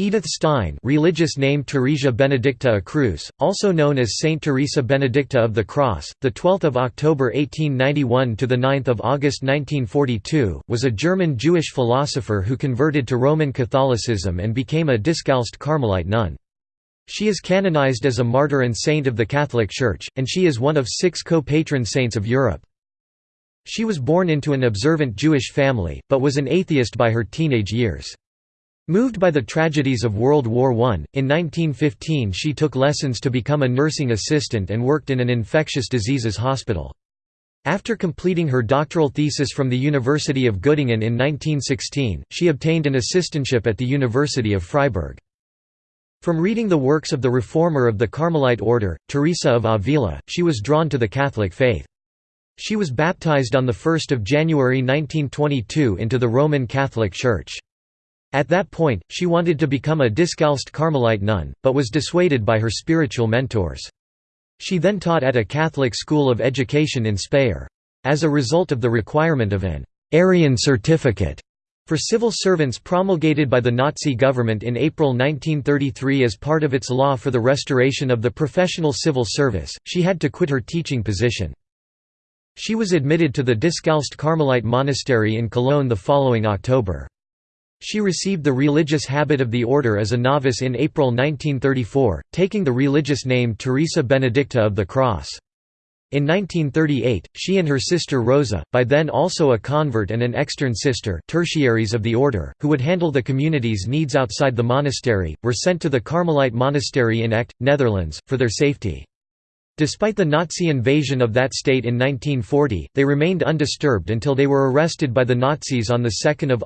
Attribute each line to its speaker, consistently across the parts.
Speaker 1: Edith Stein religious name Teresia Benedicta a Cruz, also known as Saint Teresa Benedicta of the Cross, 12 October 1891 – to 9 August 1942, was a German Jewish philosopher who converted to Roman Catholicism and became a Discalced Carmelite nun. She is canonized as a martyr and saint of the Catholic Church, and she is one of six co-patron saints of Europe. She was born into an observant Jewish family, but was an atheist by her teenage years. Moved by the tragedies of World War I, in 1915 she took lessons to become a nursing assistant and worked in an infectious diseases hospital. After completing her doctoral thesis from the University of Göttingen in 1916, she obtained an assistantship at the University of Freiburg. From reading the works of the reformer of the Carmelite order, Teresa of Avila, she was drawn to the Catholic faith. She was baptized on 1 January 1922 into the Roman Catholic Church. At that point, she wanted to become a discalced Carmelite nun, but was dissuaded by her spiritual mentors. She then taught at a Catholic school of education in Speyer. As a result of the requirement of an Aryan certificate for civil servants promulgated by the Nazi government in April 1933 as part of its law for the restoration of the professional civil service, she had to quit her teaching position. She was admitted to the Discalced Carmelite Monastery in Cologne the following October. She received the religious habit of the order as a novice in April 1934, taking the religious name Teresa Benedicta of the Cross. In 1938, she and her sister Rosa, by then also a convert and an extern sister tertiaries of the order, who would handle the community's needs outside the monastery, were sent to the Carmelite monastery in Echt, Netherlands, for their safety. Despite the Nazi invasion of that state in 1940, they remained undisturbed until they were arrested by the Nazis on 2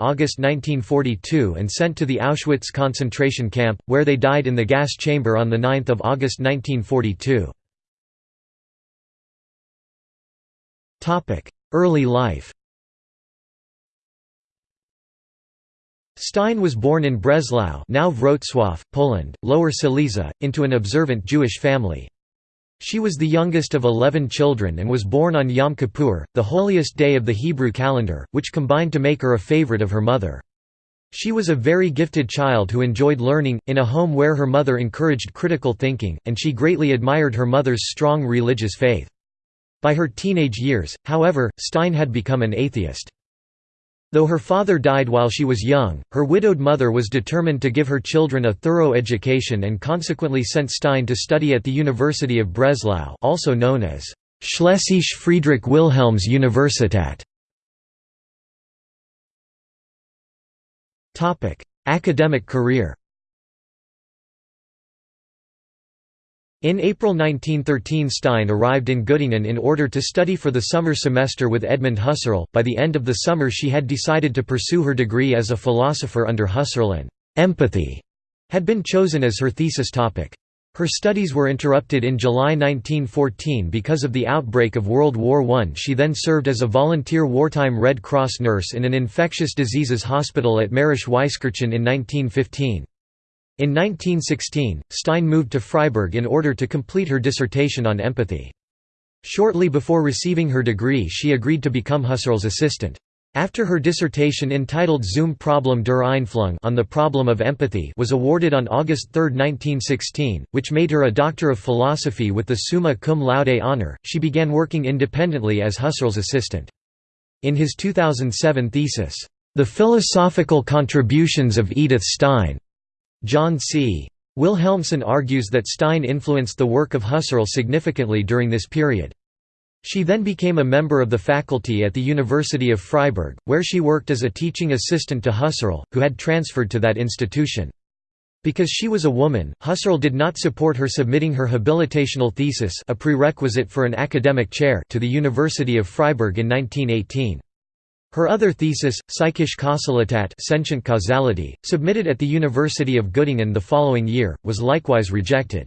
Speaker 1: August 1942 and sent to the Auschwitz concentration camp, where they died in the gas chamber on 9 August 1942. Early life Stein was born in Breslau now Wrocław, Poland, Lower Silesia, into an observant Jewish family. She was the youngest of eleven children and was born on Yom Kippur, the holiest day of the Hebrew calendar, which combined to make her a favorite of her mother. She was a very gifted child who enjoyed learning, in a home where her mother encouraged critical thinking, and she greatly admired her mother's strong religious faith. By her teenage years, however, Stein had become an atheist. Though her father died while she was young, her widowed mother was determined to give her children a thorough education and consequently sent Stein to study at the University of Breslau also known as Schlesische Friedrich Wilhelms Universität. Academic career In April 1913 Stein arrived in Göttingen in order to study for the summer semester with Edmund Husserl. By the end of the summer she had decided to pursue her degree as a philosopher under Husserl and «empathy» had been chosen as her thesis topic. Her studies were interrupted in July 1914 because of the outbreak of World War I. She then served as a volunteer wartime Red Cross nurse in an infectious diseases hospital at Mährisch Weiskirchen in 1915. In 1916, Stein moved to Freiburg in order to complete her dissertation on empathy. Shortly before receiving her degree she agreed to become Husserl's assistant. After her dissertation entitled Zum Problem der Einfühlung on the problem of empathy was awarded on August 3, 1916, which made her a Doctor of Philosophy with the Summa Cum Laude honor, she began working independently as Husserl's assistant. In his 2007 thesis, The Philosophical Contributions of Edith Stein, John C. Wilhelmsen argues that Stein influenced the work of Husserl significantly during this period. She then became a member of the faculty at the University of Freiburg, where she worked as a teaching assistant to Husserl, who had transferred to that institution. Because she was a woman, Husserl did not support her submitting her habilitational thesis a prerequisite for an academic chair to the University of Freiburg in 1918. Her other thesis, Psychische Kausalität sentient causality, submitted at the University of Göttingen the following year, was likewise rejected.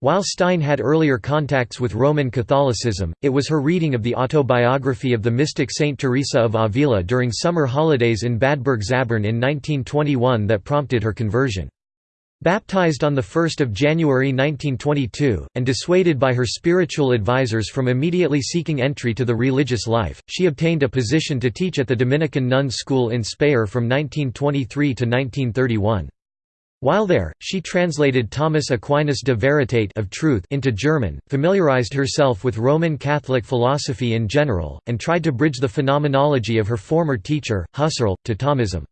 Speaker 1: While Stein had earlier contacts with Roman Catholicism, it was her reading of the autobiography of the mystic Saint Teresa of Avila during summer holidays in Bad Bergzabern in 1921 that prompted her conversion. Baptized on 1 January 1922, and dissuaded by her spiritual advisors from immediately seeking entry to the religious life, she obtained a position to teach at the Dominican nuns' school in Speyer from 1923 to 1931. While there, she translated Thomas Aquinas de Veritate of Truth into German, familiarized herself with Roman Catholic philosophy in general, and tried to bridge the phenomenology of her former teacher, Husserl, to Thomism.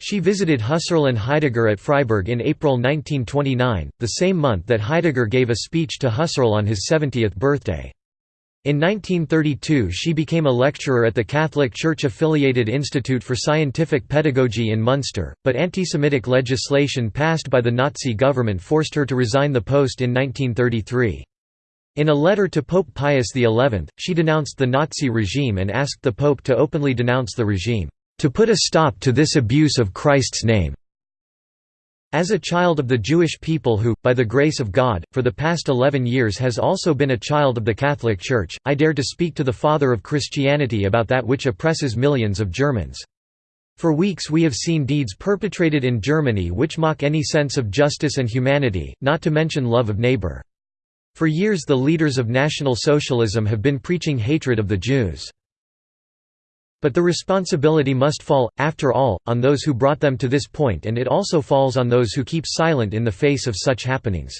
Speaker 1: She visited Husserl and Heidegger at Freiburg in April 1929, the same month that Heidegger gave a speech to Husserl on his 70th birthday. In 1932 she became a lecturer at the Catholic Church-affiliated Institute for Scientific Pedagogy in Munster, but anti-Semitic legislation passed by the Nazi government forced her to resign the post in 1933. In a letter to Pope Pius XI, she denounced the Nazi regime and asked the Pope to openly denounce the regime to put a stop to this abuse of Christ's name. As a child of the Jewish people who, by the grace of God, for the past eleven years has also been a child of the Catholic Church, I dare to speak to the Father of Christianity about that which oppresses millions of Germans. For weeks we have seen deeds perpetrated in Germany which mock any sense of justice and humanity, not to mention love of neighbor. For years the leaders of National Socialism have been preaching hatred of the Jews. But the responsibility must fall, after all, on those who brought them to this point and it also falls on those who keep silent in the face of such happenings.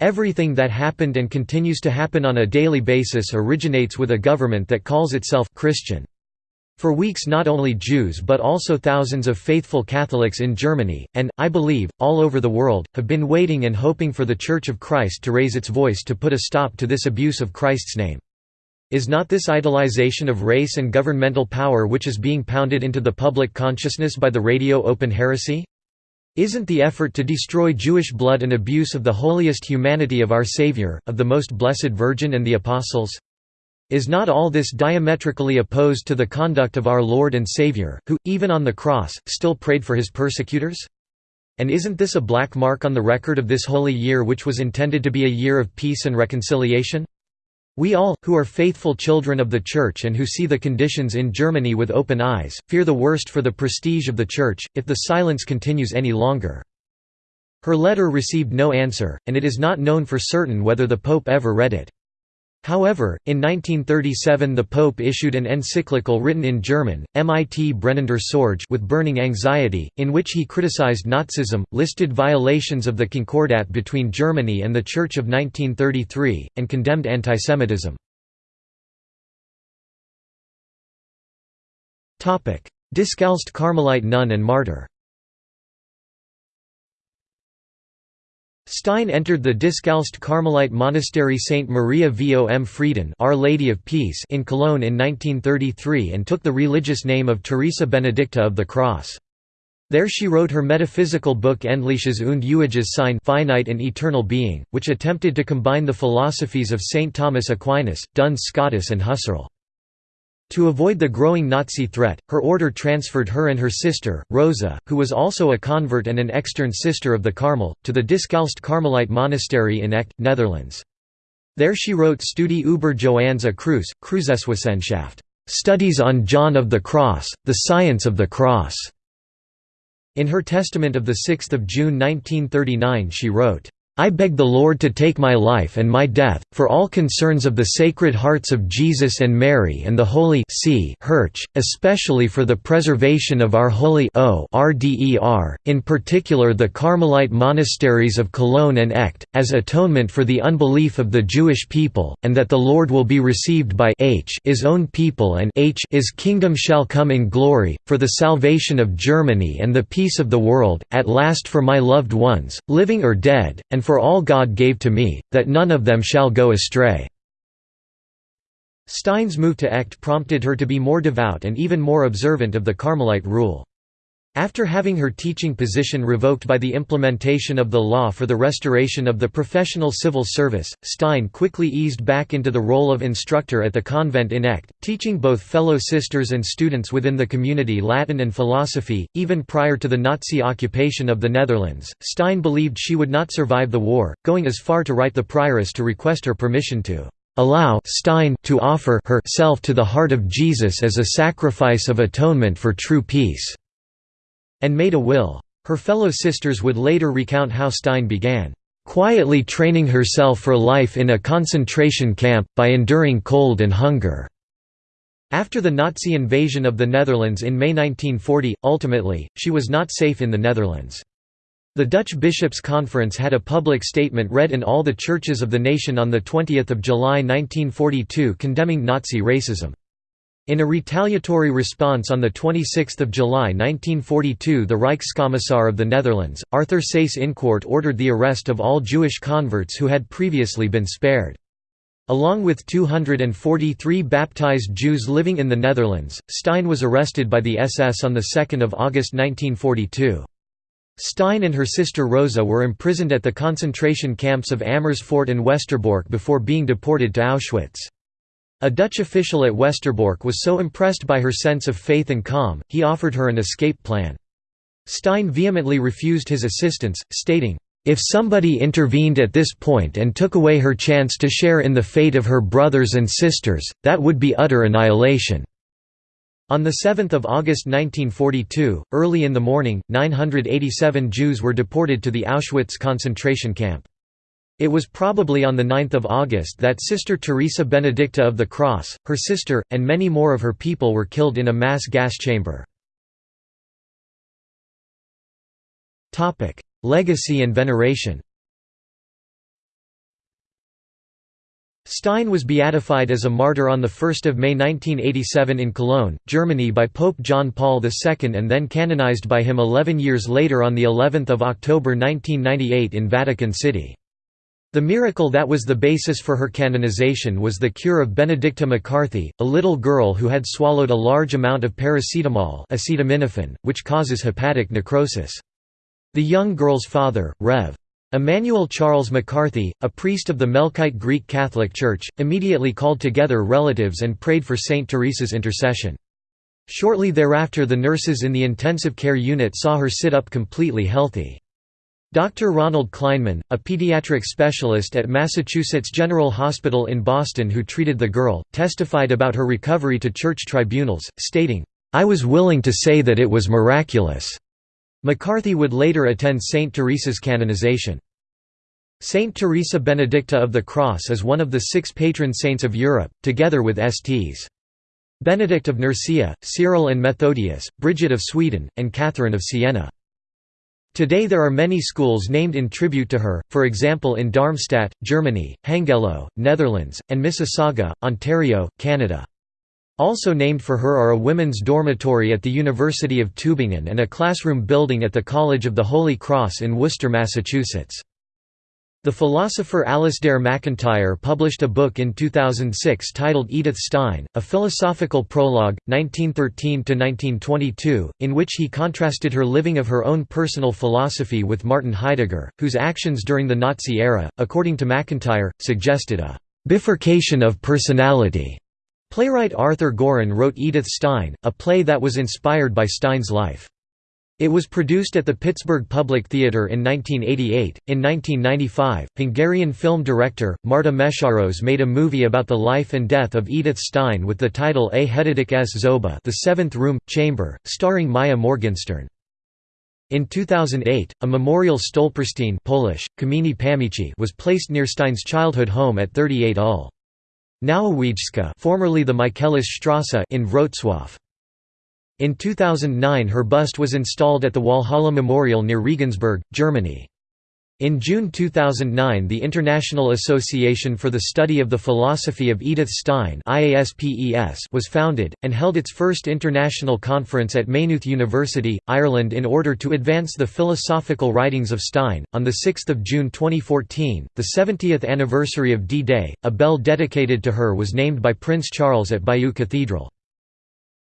Speaker 1: Everything that happened and continues to happen on a daily basis originates with a government that calls itself Christian. For weeks not only Jews but also thousands of faithful Catholics in Germany, and, I believe, all over the world, have been waiting and hoping for the Church of Christ to raise its voice to put a stop to this abuse of Christ's name. Is not this idolization of race and governmental power which is being pounded into the public consciousness by the radio open heresy? Isn't the effort to destroy Jewish blood an abuse of the holiest humanity of our Savior, of the Most Blessed Virgin and the Apostles? Is not all this diametrically opposed to the conduct of our Lord and Savior, who, even on the cross, still prayed for his persecutors? And isn't this a black mark on the record of this holy year which was intended to be a year of peace and reconciliation? We all, who are faithful children of the Church and who see the conditions in Germany with open eyes, fear the worst for the prestige of the Church, if the silence continues any longer." Her letter received no answer, and it is not known for certain whether the Pope ever read it. However, in 1937 the Pope issued an encyclical written in German, Mit brennender Sorge with burning anxiety, in which he criticized Nazism, listed violations of the Concordat between Germany and the Church of 1933, and condemned antisemitism. Discalced Carmelite nun and martyr Stein entered the Discalced Carmelite monastery St. Maria vom Frieden Our Lady of Peace in Cologne in 1933 and took the religious name of Teresa Benedicta of the Cross. There she wrote her metaphysical book Endliches und Ewiges Sein finite and eternal being, which attempted to combine the philosophies of St. Thomas Aquinas, Duns Scotus and Husserl. To avoid the growing Nazi threat, her order transferred her and her sister, Rosa, who was also a convert and an extern sister of the Carmel, to the Discalced Carmelite Monastery in Echt, Netherlands. There she wrote Studie über Johannes a Kreuzeswissenschaft, Studies on John of the Cross, the Science of the Cross. In her testament of 6 June 1939 she wrote, I beg the Lord to take my life and my death, for all concerns of the Sacred Hearts of Jesus and Mary and the Holy C. Church, especially for the preservation of our holy o RDER, in particular the Carmelite monasteries of Cologne and Echt, as atonement for the unbelief of the Jewish people, and that the Lord will be received by H his own people and H his kingdom shall come in glory, for the salvation of Germany and the peace of the world, at last for my loved ones, living or dead, and for all God gave to me, that none of them shall go astray." Stein's move to Echt prompted her to be more devout and even more observant of the Carmelite rule. After having her teaching position revoked by the implementation of the law for the restoration of the professional civil service, Stein quickly eased back into the role of instructor at the convent in Echt, teaching both fellow sisters and students within the community Latin and philosophy. Even prior to the Nazi occupation of the Netherlands, Stein believed she would not survive the war, going as far to write the prioress to request her permission to allow Stein to offer herself to the heart of Jesus as a sacrifice of atonement for true peace and made a will. Her fellow sisters would later recount how Stein began quietly training herself for life in a concentration camp, by enduring cold and hunger." After the Nazi invasion of the Netherlands in May 1940, ultimately, she was not safe in the Netherlands. The Dutch Bishops' Conference had a public statement read in all the churches of the nation on 20 July 1942 condemning Nazi racism. In a retaliatory response on 26 July 1942 the Reichskommissar of the Netherlands, Arthur Seyss-Inquart ordered the arrest of all Jewish converts who had previously been spared. Along with 243 baptized Jews living in the Netherlands, Stein was arrested by the SS on 2 August 1942. Stein and her sister Rosa were imprisoned at the concentration camps of Amersfoort and Westerbork before being deported to Auschwitz. A Dutch official at Westerbork was so impressed by her sense of faith and calm, he offered her an escape plan. Stein vehemently refused his assistance, stating, "...if somebody intervened at this point and took away her chance to share in the fate of her brothers and sisters, that would be utter annihilation." On 7 August 1942, early in the morning, 987 Jews were deported to the Auschwitz concentration camp. It was probably on 9 August that Sister Teresa Benedicta of the Cross, her sister, and many more of her people were killed in a mass gas chamber. Legacy and veneration Stein was beatified as a martyr on 1 May 1987 in Cologne, Germany by Pope John Paul II and then canonized by him 11 years later on of October 1998 in Vatican City. The miracle that was the basis for her canonization was the cure of Benedicta McCarthy, a little girl who had swallowed a large amount of paracetamol acetaminophen, which causes hepatic necrosis. The young girl's father, Rev. Emmanuel Charles McCarthy, a priest of the Melkite Greek Catholic Church, immediately called together relatives and prayed for Saint Teresa's intercession. Shortly thereafter the nurses in the intensive care unit saw her sit up completely healthy. Dr. Ronald Kleinman, a pediatric specialist at Massachusetts General Hospital in Boston who treated the girl, testified about her recovery to church tribunals, stating, "...I was willing to say that it was miraculous." McCarthy would later attend Saint Teresa's canonization. Saint Teresa Benedicta of the Cross is one of the six patron saints of Europe, together with Sts. Benedict of Nursia, Cyril and Methodius, Bridget of Sweden, and Catherine of Siena. Today there are many schools named in tribute to her, for example in Darmstadt, Germany, Hengelo, Netherlands, and Mississauga, Ontario, Canada. Also named for her are a women's dormitory at the University of Tübingen and a classroom building at the College of the Holy Cross in Worcester, Massachusetts. The philosopher Alasdair MacIntyre published a book in 2006 titled Edith Stein, A Philosophical Prologue, 1913–1922, in which he contrasted her living of her own personal philosophy with Martin Heidegger, whose actions during the Nazi era, according to MacIntyre, suggested a «bifurcation of personality» Playwright Arthur Giron wrote Edith Stein, a play that was inspired by Stein's life. It was produced at the Pittsburgh Public Theatre in 1988. In 1995, Hungarian film director, Marta Mészáros made a movie about the life and death of Edith Stein with the title A Hetedik s Zoba The Seventh Room, Chamber, starring Maya Morgenstern. In 2008, a memorial Stolperstein Polish, was placed near Stein's childhood home at 38 Ul. Nowowiejska formerly the Michaelisstrasse in Wrocław. In 2009 her bust was installed at the Walhalla Memorial near Regensburg, Germany. In June 2009 the International Association for the Study of the Philosophy of Edith Stein was founded, and held its first international conference at Maynooth University, Ireland in order to advance the philosophical writings of Stein. On 6 June 2014, the 70th anniversary of D-Day, a bell dedicated to her was named by Prince Charles at Bayeux Cathedral.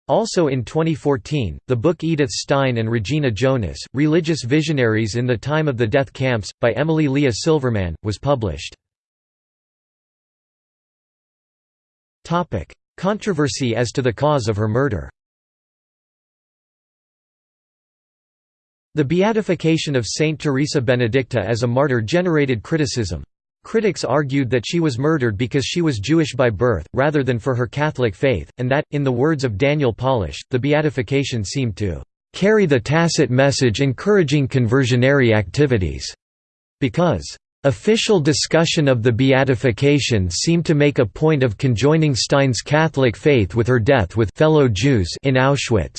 Speaker 1: Also in 2014, the book Edith Stein and Regina Jonas, Religious Visionaries in the Time of the Death Camps, by Emily Leah Silverman, was published. Controversy as to the cause of her murder The beatification of Saint Teresa Benedicta as a martyr generated criticism. Critics argued that she was murdered because she was Jewish by birth, rather than for her Catholic faith, and that, in the words of Daniel Polish, the beatification seemed to "...carry the tacit message encouraging conversionary activities." Because Official discussion of the beatification seemed to make a point of conjoining Stein's Catholic faith with her death with fellow Jews in Auschwitz.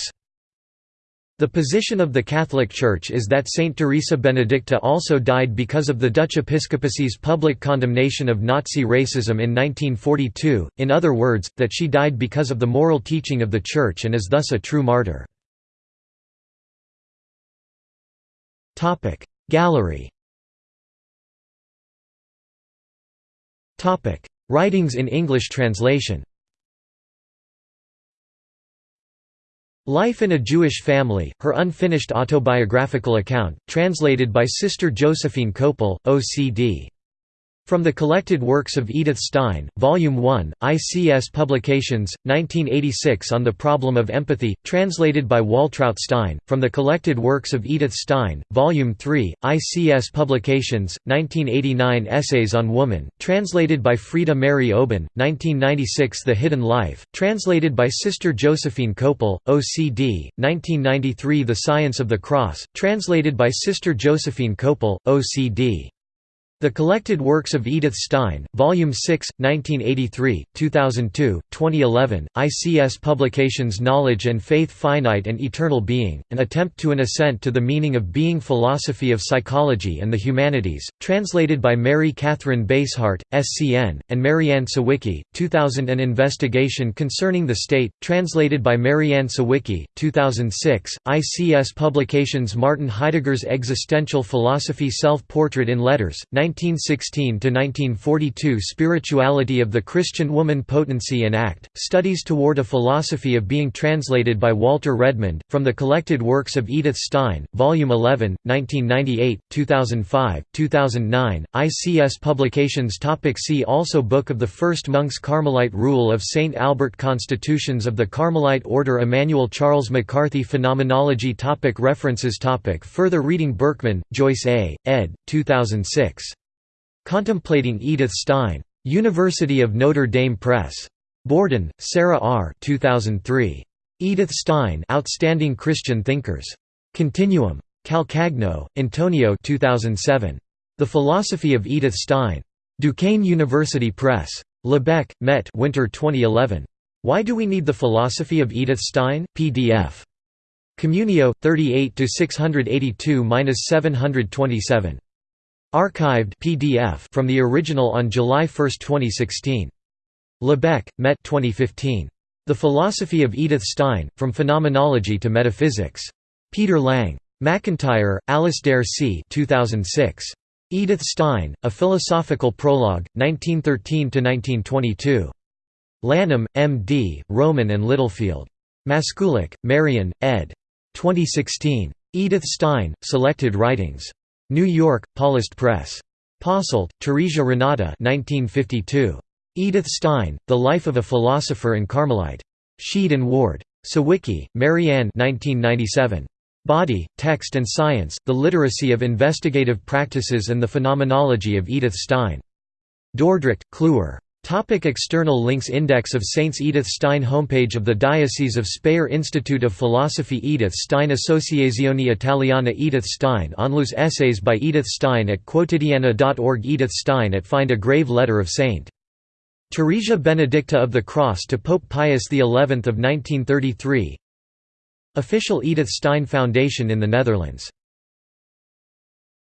Speaker 1: The position of the Catholic Church is that Saint Teresa Benedicta also died because of the Dutch episcopacy's public condemnation of Nazi racism in 1942, in other words, that she died because of the moral teaching of the Church and is thus a true martyr. Gallery Writings in English translation Life in a Jewish Family, her unfinished autobiographical account, translated by Sister Josephine Koeppel, OCD. From the Collected Works of Edith Stein, Volume 1, ICS Publications, 1986 On the Problem of Empathy, translated by Waltraut Stein, from the Collected Works of Edith Stein, Volume 3, ICS Publications, 1989 Essays on Woman, translated by Frieda Mary Oben, 1996 The Hidden Life, translated by Sister Josephine Koeppel, OCD, 1993 The Science of the Cross, translated by Sister Josephine Koeppel, OCD. The Collected Works of Edith Stein, Volume 6, 1983, 2002, 2011, ICS Publications Knowledge and Faith Finite and Eternal Being, An Attempt to an Ascent to the Meaning of Being Philosophy of Psychology and the Humanities, translated by Mary Catherine Basehart, SCN, and Marianne Sawicki, 2000 An Investigation Concerning the State, translated by Marianne Sawicki, 2006, ICS Publications Martin Heidegger's Existential Philosophy Self-Portrait in Letters, 1916–1942 Spirituality of the Christian Woman Potency and Act, Studies Toward a Philosophy of Being translated by Walter Redmond, from the Collected Works of Edith Stein, Volume 11, 1998, 2005, 2009, ICS Publications topic See also Book of the First Monks Carmelite Rule of St. Albert Constitutions of the Carmelite Order Emmanuel Charles McCarthy Phenomenology topic References topic Further reading Berkman, Joyce A., ed. 2006. Contemplating Edith Stein. University of Notre Dame Press. Borden, Sarah R. 2003. Edith Stein Outstanding Christian Thinkers. Continuum. Calcagno, Antonio 2007. The Philosophy of Edith Stein. Duquesne University Press. Lebech, Met Winter 2011. Why Do We Need the Philosophy of Edith Stein? PDF. Communio, 38 682–727. Archived PDF from the original on July 1, 2016. Lebech, Met 2015. The Philosophy of Edith Stein, From Phenomenology to Metaphysics. Peter Lang. MacIntyre, Alasdair C. 2006. Edith Stein, A Philosophical Prologue, 1913–1922. Lanham, M.D., Rowman and Littlefield. Maskulak, Marion, ed. 2016. Edith Stein, Selected Writings. New York, Paulist Press. Posselt, Teresia Renata 1952. Edith Stein, The Life of a Philosopher and Carmelite. Sheed and Ward. Sawicki, Marianne 1997. Body, Text and Science, The Literacy of Investigative Practices and the Phenomenology of Edith Stein. Dordrecht, Kluwer. Topic external links Index of Saints Edith Stein Homepage of the Diocese of Speyer Institute of Philosophy Edith Stein Associazione Italiana Edith Stein Onlus Essays by Edith Stein at quotidiana.org Edith Stein at Find a Grave Letter of St. Teresia Benedicta of the Cross to Pope Pius XI of 1933 Official Edith Stein Foundation in the Netherlands